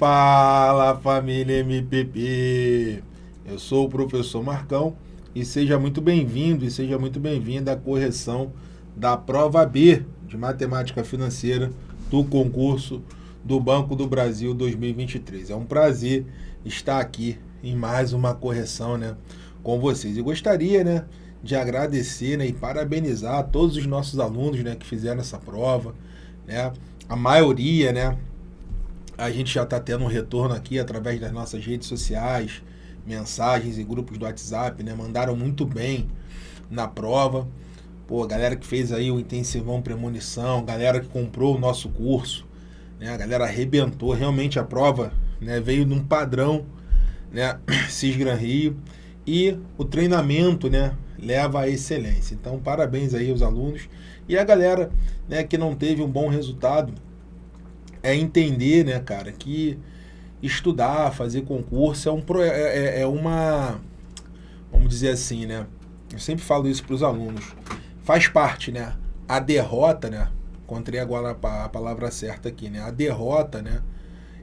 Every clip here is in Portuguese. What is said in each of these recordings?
Fala família MPP! Eu sou o professor Marcão e seja muito bem-vindo e seja muito bem-vinda à correção da prova B de Matemática Financeira do concurso do Banco do Brasil 2023. É um prazer estar aqui em mais uma correção né, com vocês. E gostaria né, de agradecer né, e parabenizar todos os nossos alunos né, que fizeram essa prova. Né, a maioria né, a gente já está tendo um retorno aqui através das nossas redes sociais, mensagens e grupos do WhatsApp, né? Mandaram muito bem na prova. Pô, galera que fez aí o intensivão premonição, galera que comprou o nosso curso, né? A galera arrebentou. Realmente a prova né, veio num padrão, né? Cisgran Rio. E o treinamento, né? Leva à excelência. Então, parabéns aí aos alunos. E a galera né, que não teve um bom resultado, é entender, né, cara, que estudar, fazer concurso é, um, é, é, é uma, vamos dizer assim, né, eu sempre falo isso para os alunos, faz parte, né, a derrota, né, encontrei agora a palavra certa aqui, né, a derrota, né,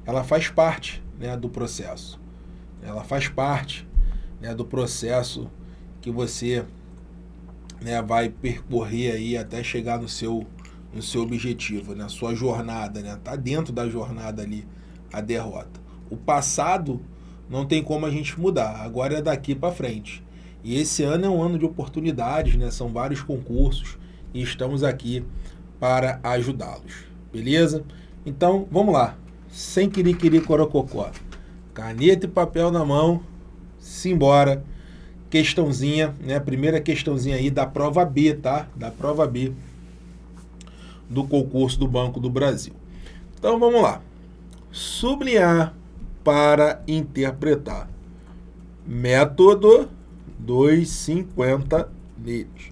ela faz parte, né, do processo, ela faz parte, né, do processo que você, né, vai percorrer aí até chegar no seu no seu objetivo, na sua jornada, né? Tá dentro da jornada ali a derrota. O passado não tem como a gente mudar, agora é daqui para frente. E esse ano é um ano de oportunidades, né? São vários concursos e estamos aqui para ajudá-los. Beleza? Então, vamos lá. Sem querer corococó. Caneta e papel na mão. Simbora. Questãozinha, né? Primeira questãozinha aí da prova B, tá? Da prova B do concurso do Banco do Brasil. Então vamos lá. Sublinhar para interpretar. Método 250 neles.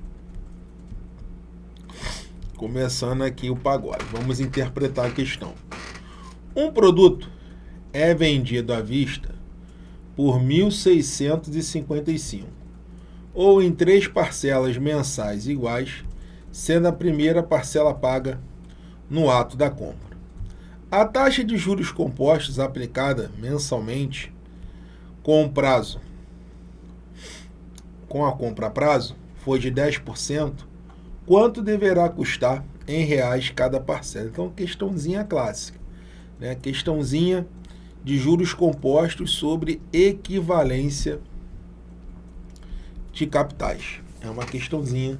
Começando aqui o pagode. Vamos interpretar a questão. Um produto é vendido à vista por 1.655 ou em três parcelas mensais iguais sendo a primeira parcela paga no ato da compra. A taxa de juros compostos aplicada mensalmente com prazo com a compra a prazo foi de 10%, quanto deverá custar em reais cada parcela? Então, questãozinha clássica, né? Questãozinha de juros compostos sobre equivalência de capitais. É uma questãozinha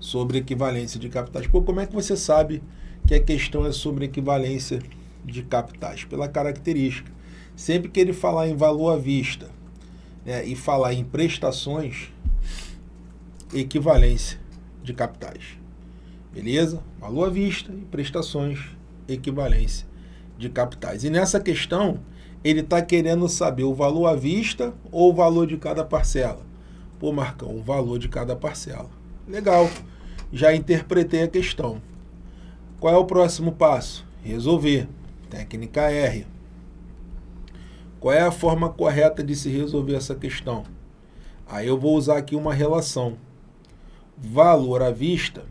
sobre equivalência de capitais. Pô, como é que você sabe que a questão é sobre equivalência de capitais? Pela característica. Sempre que ele falar em valor à vista né, e falar em prestações, equivalência de capitais. Beleza? Valor à vista e prestações, equivalência de capitais. E nessa questão, ele está querendo saber o valor à vista ou o valor de cada parcela. Pô, Marcão, o valor de cada parcela. Legal já interpretei a questão. Qual é o próximo passo? Resolver. Técnica R. Qual é a forma correta de se resolver essa questão? Aí eu vou usar aqui uma relação. Valor à vista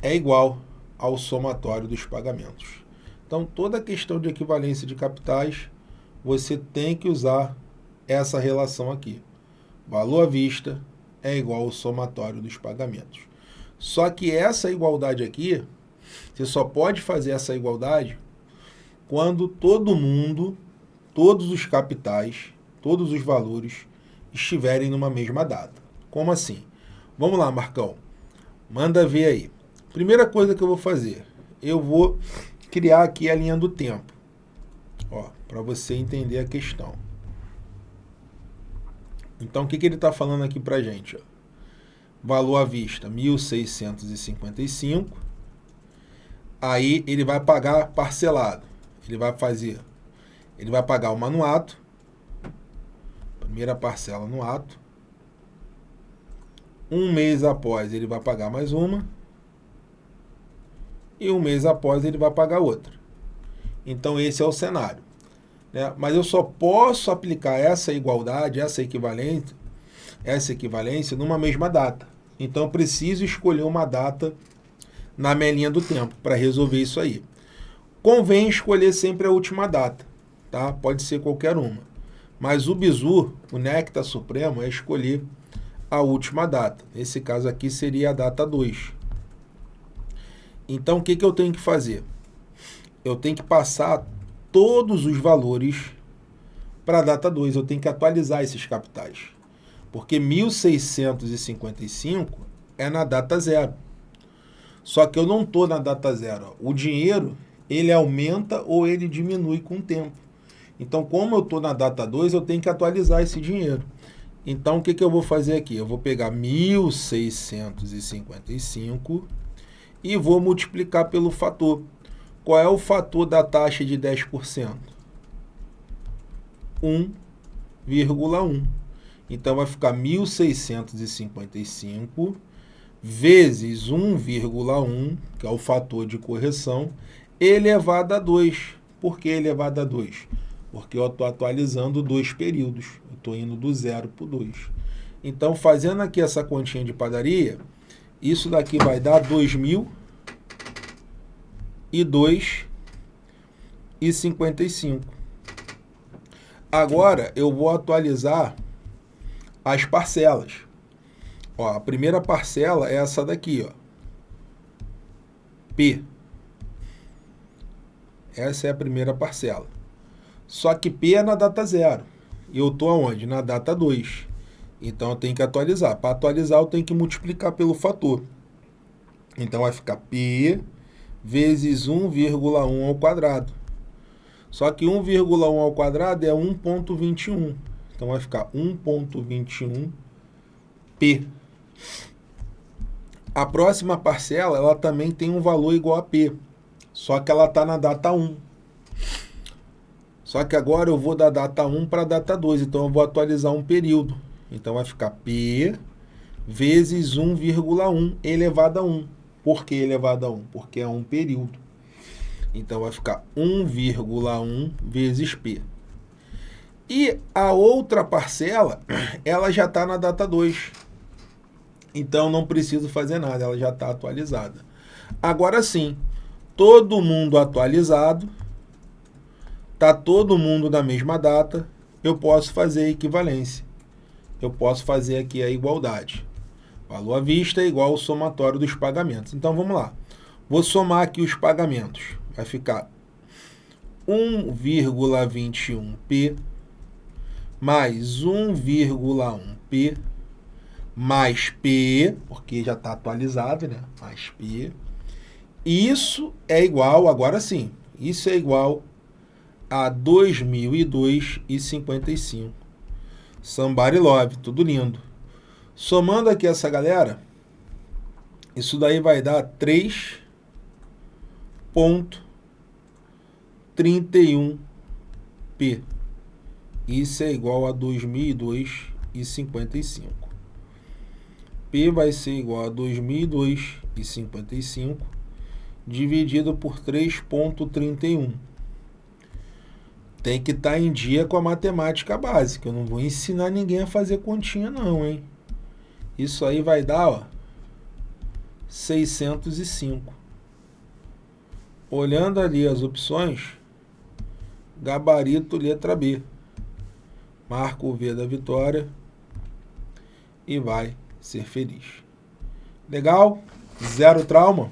é igual ao somatório dos pagamentos. Então, toda questão de equivalência de capitais, você tem que usar essa relação aqui. Valor à vista é igual ao somatório dos pagamentos. Só que essa igualdade aqui, você só pode fazer essa igualdade quando todo mundo, todos os capitais, todos os valores estiverem numa mesma data. Como assim? Vamos lá, Marcão. Manda ver aí. Primeira coisa que eu vou fazer, eu vou criar aqui a linha do tempo. Ó, para você entender a questão. Então, o que, que ele está falando aqui para a gente? Ó? Valor à vista, 1.655. Aí, ele vai pagar parcelado. Ele vai fazer, ele vai pagar uma no ato. Primeira parcela no ato. Um mês após, ele vai pagar mais uma. E um mês após, ele vai pagar outra. Então, esse é o cenário. Né? Mas eu só posso aplicar essa igualdade, essa equivalência, essa equivalência numa mesma data. Então eu preciso escolher uma data na minha linha do tempo para resolver isso aí. Convém escolher sempre a última data, tá? Pode ser qualquer uma. Mas o bizu, o néctar supremo, é escolher a última data. Nesse caso aqui seria a data 2. Então, o que, que eu tenho que fazer? Eu tenho que passar todos os valores para a data 2. Eu tenho que atualizar esses capitais. Porque 1655 é na data zero. Só que eu não estou na data zero. O dinheiro, ele aumenta ou ele diminui com o tempo. Então, como eu estou na data 2, eu tenho que atualizar esse dinheiro. Então, o que, que eu vou fazer aqui? Eu vou pegar 1.655 e vou multiplicar pelo fator. Qual é o fator da taxa de 10%? 1,1. Então, vai ficar 1.655 vezes 1,1, que é o fator de correção, elevado a 2. Por que elevado a 2? Porque eu estou atualizando dois períodos. Eu estou indo do zero para o 2. Então, fazendo aqui essa continha de padaria, isso daqui vai dar 2.000 e 2 e 55. Agora eu vou atualizar as parcelas. Ó, a primeira parcela é essa daqui, ó. P. Essa é a primeira parcela. Só que P é na data zero. E eu estou aonde? Na data 2. Então eu tenho que atualizar. Para atualizar, eu tenho que multiplicar pelo fator. Então vai ficar P vezes 1,1 ao quadrado. Só que 1,1 ao quadrado é 1,21. Então vai ficar 1,21P. A próxima parcela, ela também tem um valor igual a P. Só que ela está na data 1. Só que agora eu vou da data 1 para a data 2. Então eu vou atualizar um período. Então vai ficar P vezes 1,1 elevado a 1. Por que elevado a 1? Porque é um período. Então vai ficar 1,1 vezes P. E a outra parcela, ela já está na data 2. Então não preciso fazer nada, ela já está atualizada. Agora sim, todo mundo atualizado, está todo mundo na mesma data, eu posso fazer a equivalência. Eu posso fazer aqui a igualdade. Valor à vista é igual ao somatório dos pagamentos. Então, vamos lá. Vou somar aqui os pagamentos. Vai ficar 1,21P mais 1,1P mais P, porque já está atualizado, né? Mais P. Isso é igual, agora sim, isso é igual a 2002,55. Somebody Love, tudo lindo. Somando aqui essa galera, isso daí vai dar 3.31p. Isso é igual a 2002,55. P vai ser igual a 2002,55 dividido por 3.31. Tem que estar tá em dia com a matemática básica. Eu não vou ensinar ninguém a fazer continha não, hein? Isso aí vai dar, ó, 605. Olhando ali as opções, gabarito letra B. Marca o V da vitória e vai ser feliz. Legal? Zero trauma?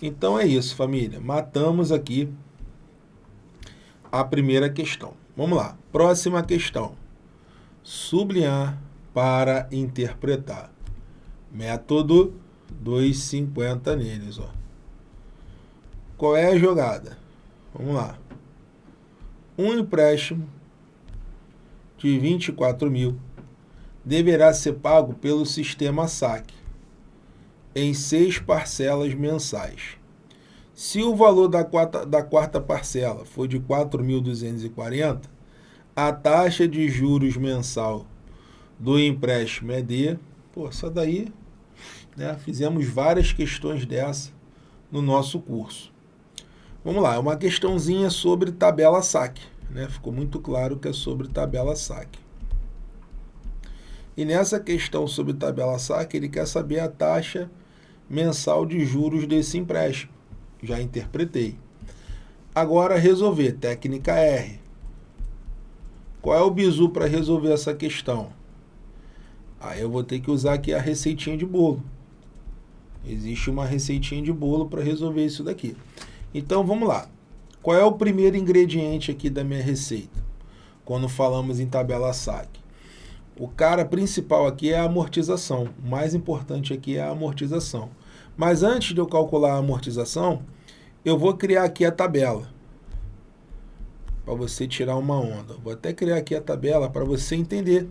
Então é isso, família. Matamos aqui a primeira questão. Vamos lá. Próxima questão. Sublinhar para interpretar. Método 250 neles, ó. Qual é a jogada? Vamos lá. Um empréstimo de 24 mil deverá ser pago pelo sistema SAC em seis parcelas mensais. Se o valor da quarta, da quarta parcela for de 4.240, a taxa de juros mensal do empréstimo é de... Pô, essa daí, né, fizemos várias questões dessa no nosso curso. Vamos lá, é uma questãozinha sobre tabela SAC. Né? Ficou muito claro que é sobre tabela SAC. E nessa questão sobre tabela SAC, ele quer saber a taxa mensal de juros desse empréstimo. Já interpretei. agora resolver, técnica R. Qual é o bizu para resolver essa questão? Aí eu vou ter que usar aqui a receitinha de bolo. Existe uma receitinha de bolo para resolver isso daqui. Então vamos lá. Qual é o primeiro ingrediente aqui da minha receita? Quando falamos em tabela SAC. O cara principal aqui é a amortização. O mais importante aqui é a amortização. Mas antes de eu calcular a amortização, eu vou criar aqui a tabela. Para você tirar uma onda. Vou até criar aqui a tabela para você entender.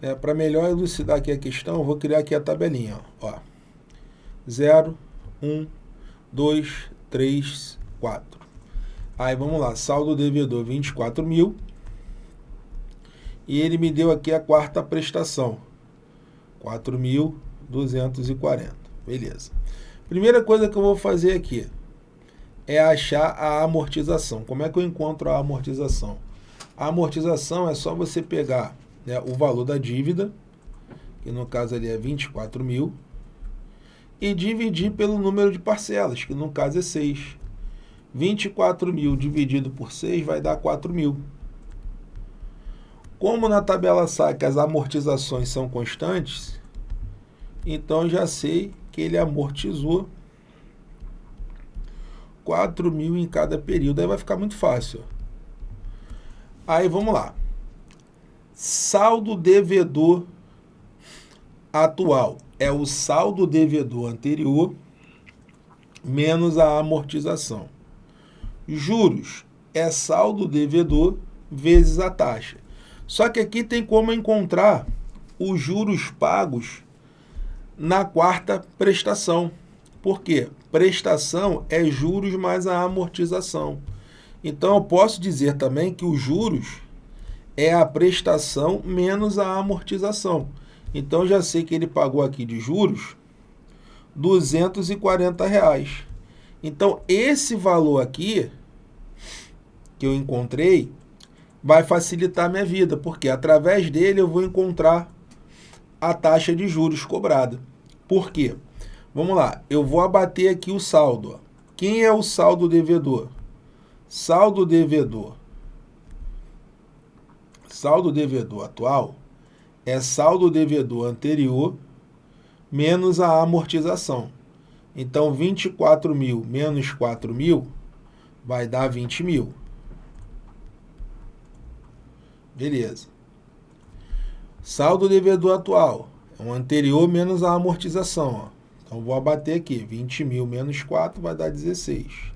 Né? Para melhor elucidar aqui a questão, vou criar aqui a tabelinha. Ó. 0, 1, 2, 3, 4. Aí vamos lá, saldo devedor 24 mil. E ele me deu aqui a quarta prestação, 4.240. Beleza. Primeira coisa que eu vou fazer aqui é achar a amortização. Como é que eu encontro a amortização? A amortização é só você pegar né, o valor da dívida, que no caso ali é 24 mil, e dividir pelo número de parcelas, que no caso é 6. 24 mil dividido por 6 vai dar 4 mil. Como na tabela SAC as amortizações são constantes, então já sei que ele amortizou 4 mil em cada período. Aí vai ficar muito fácil. Aí vamos lá. Saldo devedor atual é o saldo devedor anterior menos a amortização. Juros é saldo devedor vezes a taxa. Só que aqui tem como encontrar os juros pagos na quarta prestação. Por quê? Prestação é juros mais a amortização. Então, eu posso dizer também que os juros é a prestação menos a amortização. Então, já sei que ele pagou aqui de juros 240 reais. Então, esse valor aqui que eu encontrei vai facilitar minha vida, porque através dele eu vou encontrar a taxa de juros cobrada. Por quê? Vamos lá, eu vou abater aqui o saldo. Quem é o saldo devedor? Saldo devedor. Saldo devedor atual é saldo devedor anterior menos a amortização. Então, 24 mil menos 4 mil vai dar 20 mil. Beleza. Saldo devedor atual é o anterior menos a amortização. Ó. Então, vou abater aqui. 20 mil menos 4 vai dar 16.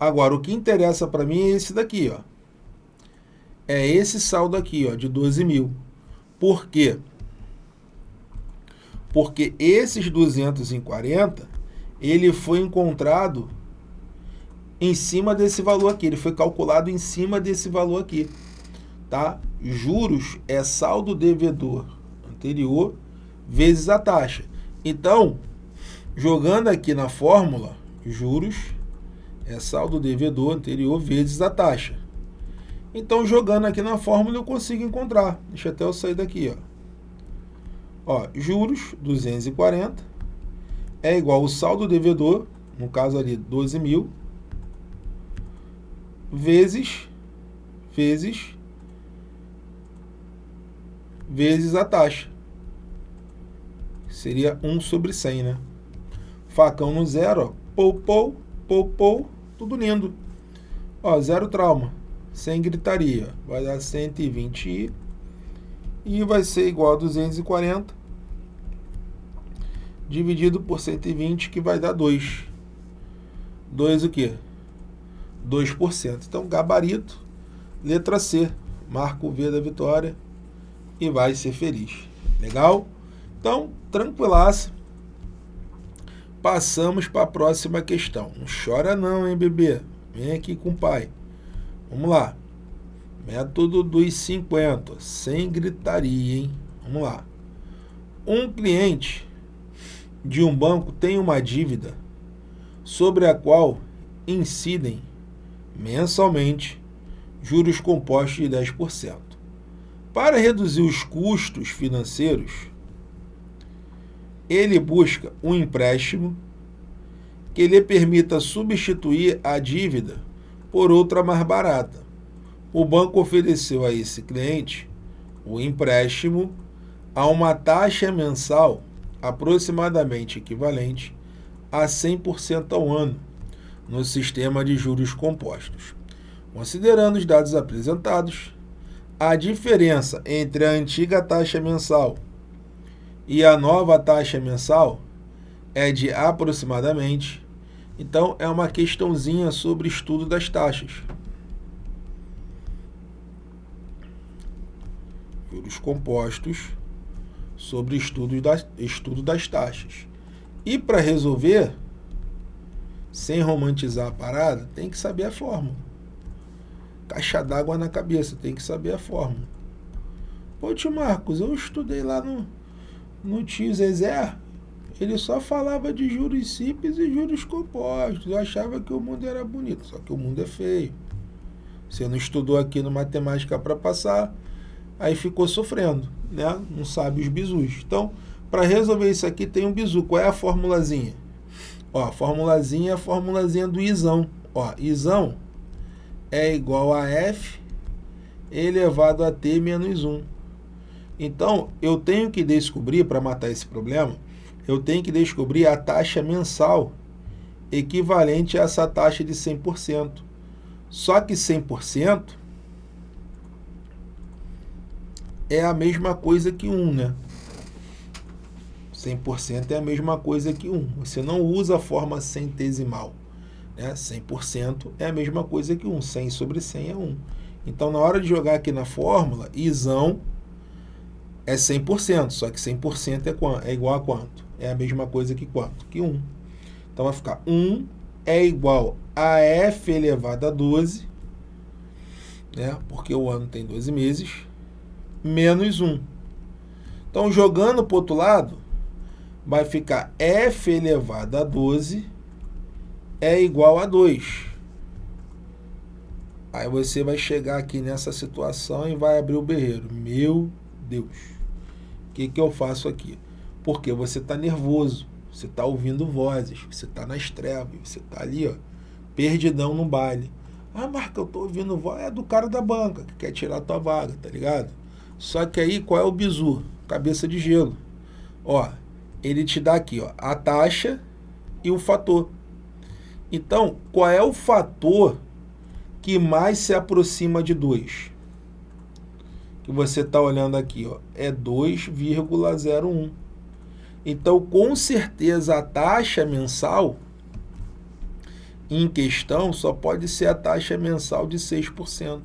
Agora, o que interessa para mim é esse daqui. Ó. É esse saldo aqui, ó, de 12 mil. Por quê? Porque esses 240, ele foi encontrado em cima desse valor aqui. Ele foi calculado em cima desse valor aqui. Tá? Juros é saldo devedor anterior vezes a taxa. Então, jogando aqui na fórmula, juros é saldo devedor anterior vezes a taxa. Então, jogando aqui na fórmula, eu consigo encontrar. Deixa até eu sair daqui. Ó. Ó, juros, 240, é igual o saldo devedor, no caso ali, 12 mil, vezes, vezes, vezes a taxa seria 1 sobre 100, né? Facão no zero, ó, pou, pou, pou, pou, tudo lindo. Ó, zero trauma, sem gritaria, vai dar 120 e vai ser igual a 240 dividido por 120, que vai dar 2. 2 o quê? 2%. Então, gabarito, letra C, marca o V da vitória e vai ser feliz. Legal? Então, tranquilaça. Passamos para a próxima questão. Não chora não, hein, bebê? Vem aqui com o pai. Vamos lá. Método dos 50, sem gritaria, hein? Vamos lá. Um cliente de um banco tem uma dívida sobre a qual incidem mensalmente juros compostos de 10%. Para reduzir os custos financeiros, ele busca um empréstimo que lhe permita substituir a dívida por outra mais barata. O banco ofereceu a esse cliente o empréstimo a uma taxa mensal aproximadamente equivalente a 100% ao ano no sistema de juros compostos. Considerando os dados apresentados, a diferença entre a antiga taxa mensal e a nova taxa mensal é de aproximadamente. Então, é uma questãozinha sobre estudo das taxas. Juros compostos sobre estudo das, estudo das taxas. E para resolver, sem romantizar a parada, tem que saber a fórmula. Caixa d'água na cabeça, tem que saber a fórmula. Pô, tio Marcos, eu estudei lá no, no tio Zezé, ele só falava de juros simples e juros compostos. Eu achava que o mundo era bonito, só que o mundo é feio. Você não estudou aqui no matemática para passar, aí ficou sofrendo, né? Não sabe os bizus. Então, para resolver isso aqui tem um bizu. Qual é a formulazinha? Ó, a formulazinha é a formulazinha do isão. Ó, isão é igual a f elevado a t menos 1. Então, eu tenho que descobrir, para matar esse problema, eu tenho que descobrir a taxa mensal equivalente a essa taxa de 100%. Só que 100% é a mesma coisa que 1, né? 100% é a mesma coisa que 1. Você não usa a forma centesimal. Né? 100% é a mesma coisa que 1. 100 sobre 100 é 1. Então, na hora de jogar aqui na fórmula, isão é 100%, só que 100% é, é igual a quanto? É a mesma coisa que quanto? Que 1. Então, vai ficar 1 é igual a f elevado a 12, né? porque o ano tem 12 meses, menos 1. Então, jogando para o outro lado, vai ficar f elevado a 12 é igual a 2. Aí você vai chegar aqui nessa situação e vai abrir o berreiro. Meu Deus, o que, que eu faço aqui? Porque você está nervoso, você está ouvindo vozes, você está nas trevas, você está ali, ó, perdidão no baile. Ah, Marca, eu tô ouvindo voz, é do cara da banca, que quer tirar a tua vaga, tá ligado? Só que aí, qual é o bizu? Cabeça de gelo. Ó, ele te dá aqui, ó, a taxa e o fator. Então, qual é o fator que mais se aproxima de 2? Que você está olhando aqui, ó, é 2,01. Então, com certeza, a taxa mensal em questão só pode ser a taxa mensal de 6%.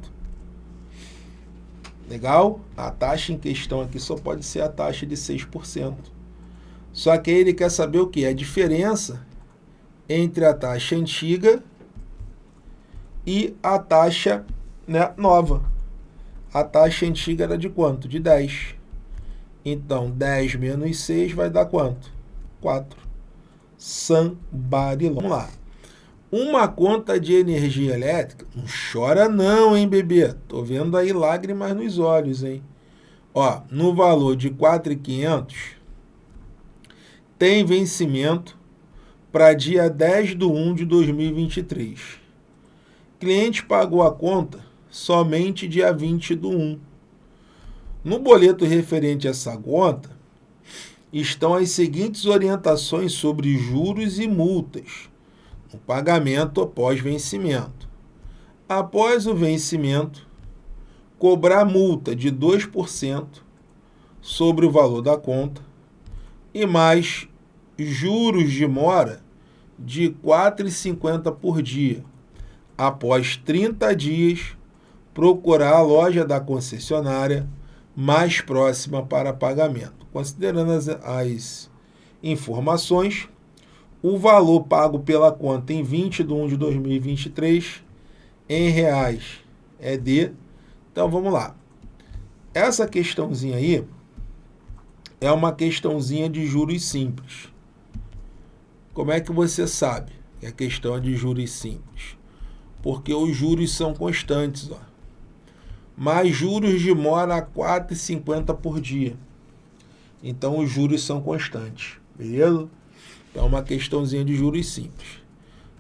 Legal? A taxa em questão aqui só pode ser a taxa de 6%. Só que ele quer saber o que? A diferença entre a taxa antiga e a taxa né, nova. A taxa antiga era de quanto? De 10. Então, 10 menos 6 vai dar quanto? 4. Sambarilão. Vamos lá. Uma conta de energia elétrica, não chora não, hein, bebê? Tô vendo aí lágrimas nos olhos, hein? Ó, no valor de 4,500, tem vencimento para dia 10 de 1 de 2023. Cliente pagou a conta somente dia 20 do 1. No boleto referente a essa conta, estão as seguintes orientações sobre juros e multas no pagamento após vencimento. Após o vencimento, cobrar multa de 2% sobre o valor da conta e mais juros de mora de R$ 4,50 por dia. Após 30 dias, procurar a loja da concessionária mais próxima para pagamento. Considerando as, as informações, o valor pago pela conta em 20 de 1 de 2023 em reais é de... Então, vamos lá. Essa questãozinha aí é uma questãozinha de juros simples. Como é que você sabe que a questão é de juros simples? Porque os juros são constantes. Ó. Mais juros de mora a 4,50 por dia. Então, os juros são constantes. Beleza? Então, é uma questãozinha de juros simples.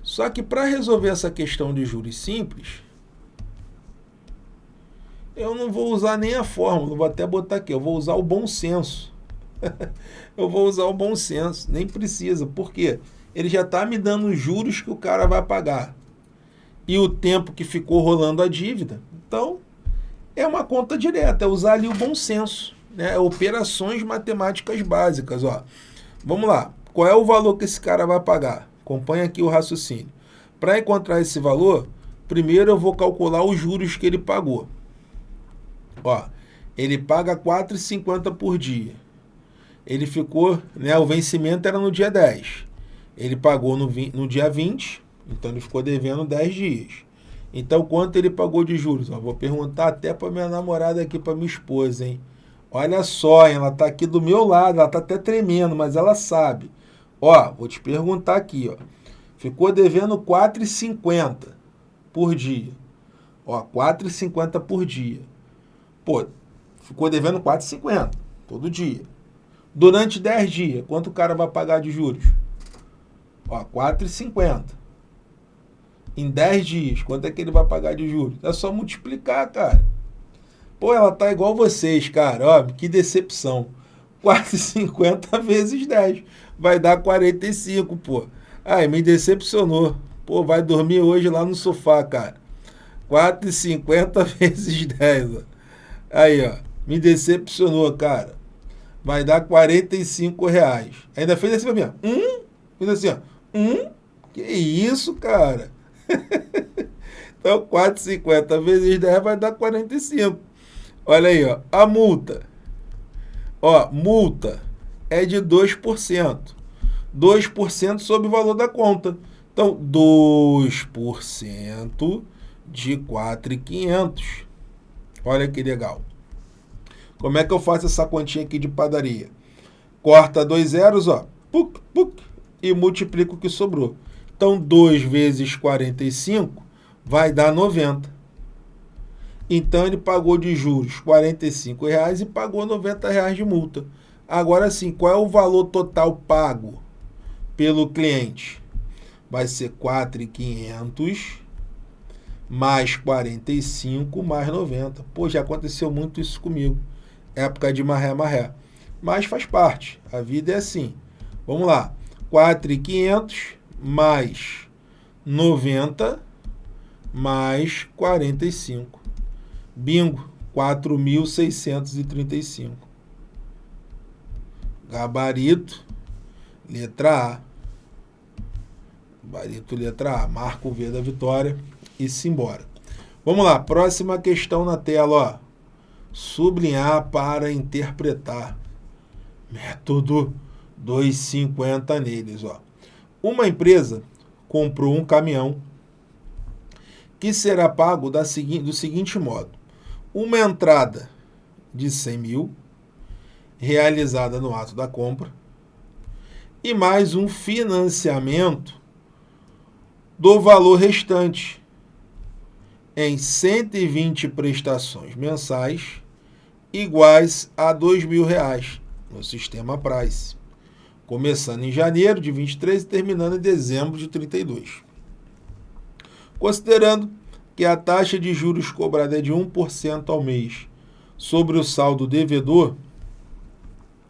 Só que para resolver essa questão de juros simples, eu não vou usar nem a fórmula, vou até botar aqui, eu vou usar o bom senso. eu vou usar o bom senso, nem precisa. Por quê? Ele já está me dando os juros que o cara vai pagar. E o tempo que ficou rolando a dívida. Então, é uma conta direta, é usar ali o bom senso. Né? Operações matemáticas básicas. Ó. Vamos lá. Qual é o valor que esse cara vai pagar? Acompanhe aqui o raciocínio. Para encontrar esse valor, primeiro eu vou calcular os juros que ele pagou. Ó, ele paga 4,50 por dia. Ele ficou, né, o vencimento era no dia 10. Ele pagou no, no dia 20, então ele ficou devendo 10 dias. Então, quanto ele pagou de juros? Ó, vou perguntar até para minha namorada aqui, para minha esposa, hein? Olha só, ela está aqui do meu lado, ela está até tremendo, mas ela sabe. Ó, vou te perguntar aqui, ó. Ficou devendo 4,50 por dia. Ó, 4,50 por dia. Pô, ficou devendo 4,50 todo dia. Durante 10 dias, quanto o cara vai pagar de juros? Ó, 4,50. Em 10 dias, quanto é que ele vai pagar de juros? É só multiplicar, cara. Pô, ela tá igual vocês, cara. Ó, que decepção. 4,50 vezes 10. Vai dar 45, pô. Ai, me decepcionou. Pô, vai dormir hoje lá no sofá, cara. 4,50 vezes 10. Ó. Aí, ó. Me decepcionou, cara. Vai dar 45 reais. Ainda fez assim pra mim, ó. Um? Fez assim, ó. Um? Que isso, cara? então, 4,50 vezes 10 vai dar 45. Olha aí, ó, a multa. Ó, multa é de 2%. 2% sobre o valor da conta. Então, 2% de 4,500. Olha que legal. Como é que eu faço essa continha aqui de padaria? Corta dois zeros, ó, puc, puc, e multiplica o que sobrou. Então, 2 vezes 45 vai dar 90. Então ele pagou de juros 45 reais e pagou 90 reais de multa. Agora sim, qual é o valor total pago pelo cliente? Vai ser 4.500 mais 45 mais 90. Pô, já aconteceu muito isso comigo. Época de maré, maré. Mas faz parte. A vida é assim. Vamos lá. 4.500 mais 90 mais 45. Bingo, 4.635. Gabarito, letra A. Gabarito, letra A. Marca o V da vitória e simbora. Vamos lá, próxima questão na tela, ó. Sublinhar para interpretar. Método 250 neles, ó. Uma empresa comprou um caminhão que será pago da segui do seguinte modo. Uma entrada de 100 mil, realizada no ato da compra, e mais um financiamento do valor restante em 120 prestações mensais iguais a R$ mil reais no sistema Price, começando em janeiro de 23 e terminando em dezembro de 32. Considerando que a taxa de juros cobrada é de 1% ao mês sobre o saldo devedor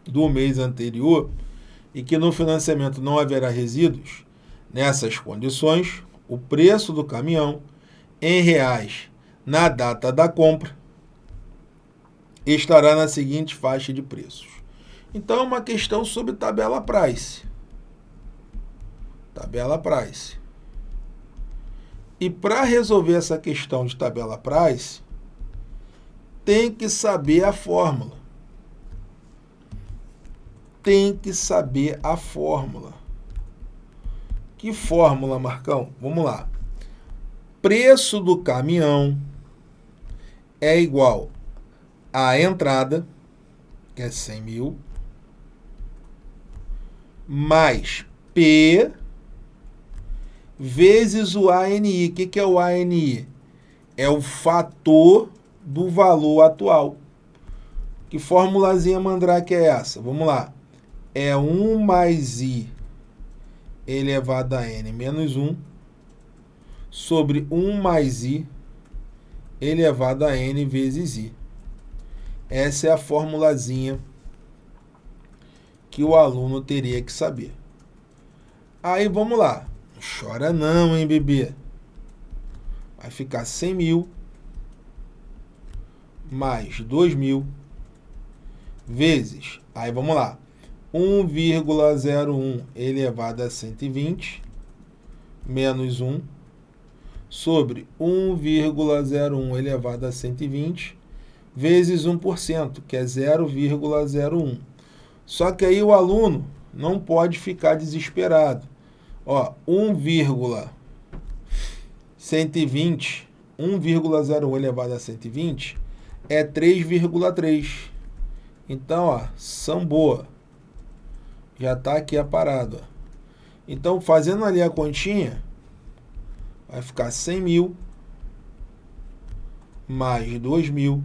do mês anterior e que no financiamento não haverá resíduos, nessas condições, o preço do caminhão em reais na data da compra estará na seguinte faixa de preços. Então, é uma questão sobre tabela price. Tabela price. E para resolver essa questão de tabela price, tem que saber a fórmula. Tem que saber a fórmula. Que fórmula, Marcão? Vamos lá. Preço do caminhão é igual à entrada, que é 100 mil, mais P vezes o ANI. O que, que é o ANI? É o fator do valor atual. Que formulazinha mandrake é essa? Vamos lá. É 1 mais I elevado a N menos 1 sobre 1 mais i elevado a n vezes i. Essa é a formulazinha que o aluno teria que saber. Aí vamos lá. Chora não, hein, bebê? Vai ficar 100 mil mais 2 mil vezes. Aí vamos lá. 1,01 elevado a 120 menos 1 sobre 1,01 elevado a 120 vezes 1%, que é 0,01. Só que aí o aluno não pode ficar desesperado. Ó, 1,120, 1,01 elevado a 120 é 3,3. Então, ó, são boa. Já está aqui a parada. Ó. Então, fazendo ali a continha, vai ficar 100 mil mais 2 mil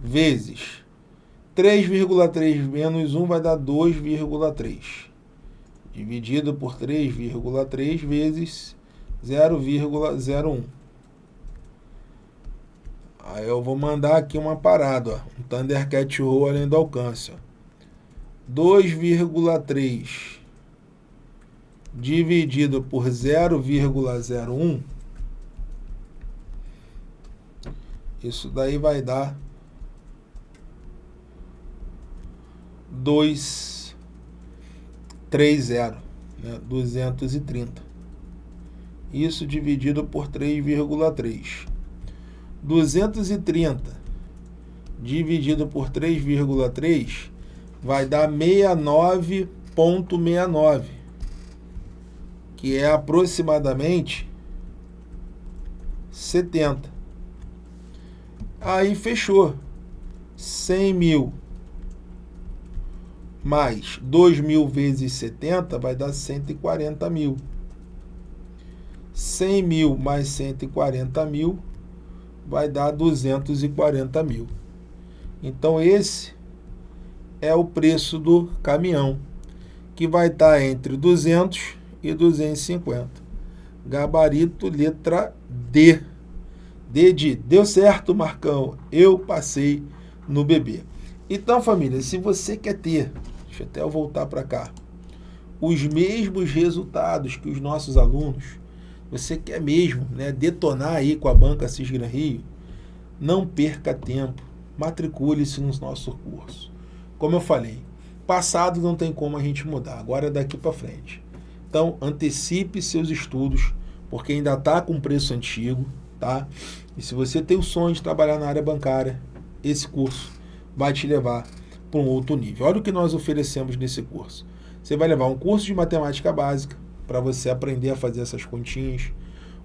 vezes 3,3 menos 1 vai dar 2,3. Dividido por 3,3 vezes 0,01. Aí eu vou mandar aqui uma parada, ó, um Thundercat Roll além do alcance. 2,3 dividido por 0,01, isso daí vai dar 230, né? 230. Isso dividido por 3,3. 230 dividido por 3,3 vai dar 69,69 que é aproximadamente 70. Aí fechou. 100 mil mais 2 mil vezes 70 vai dar 140 mil. 100 mil mais 140 mil vai dar 240 mil. Então esse é o preço do caminhão, que vai estar entre 200 e 250. Gabarito letra D. D de deu certo, Marcão. Eu passei no bebê. Então, família, se você quer ter, deixa até eu voltar para cá, os mesmos resultados que os nossos alunos, você quer mesmo né, detonar aí com a banca Cisgra Rio, não perca tempo, matricule-se no nosso curso. Como eu falei, passado não tem como a gente mudar, agora é daqui para frente. Então, antecipe seus estudos, porque ainda está com preço antigo, tá? E se você tem o sonho de trabalhar na área bancária, esse curso vai te levar para um outro nível. Olha o que nós oferecemos nesse curso. Você vai levar um curso de matemática básica, para você aprender a fazer essas continhas,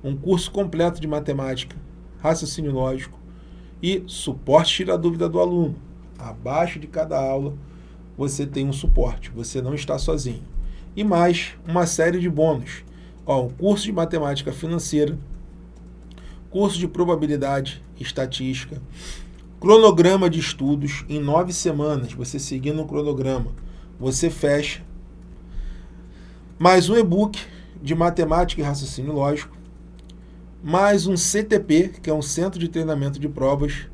um curso completo de matemática, raciocínio lógico e suporte tira a dúvida do aluno. Abaixo de cada aula, você tem um suporte, você não está sozinho e mais uma série de bônus. Ó, um curso de matemática financeira, curso de probabilidade estatística, cronograma de estudos em nove semanas, você seguindo o cronograma, você fecha, mais um e-book de matemática e raciocínio lógico, mais um CTP, que é um Centro de Treinamento de Provas,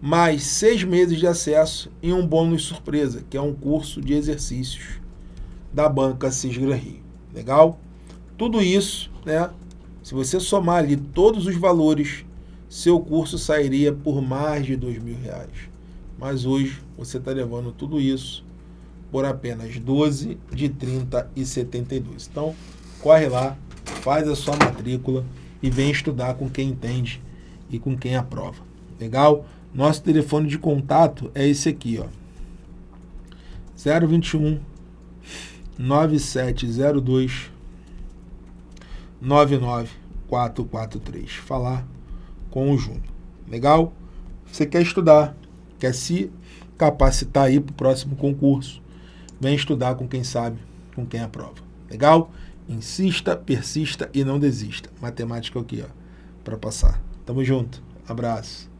mais seis meses de acesso e um bônus surpresa, que é um curso de exercícios da banca Cisgra Rio. Legal? Tudo isso, né? Se você somar ali todos os valores, seu curso sairia por mais de dois mil reais. Mas hoje você está levando tudo isso por apenas 12 de 30 e 72. Então, corre lá, faz a sua matrícula e vem estudar com quem entende e com quem aprova. Legal? Nosso telefone de contato é esse aqui, ó. 021 9702 99443. Falar com o Júnior. Legal? Você quer estudar, quer se capacitar aí para o próximo concurso, vem estudar com quem sabe, com quem aprova. Legal? Insista, persista e não desista. Matemática aqui, ó, para passar. Tamo junto. Abraço.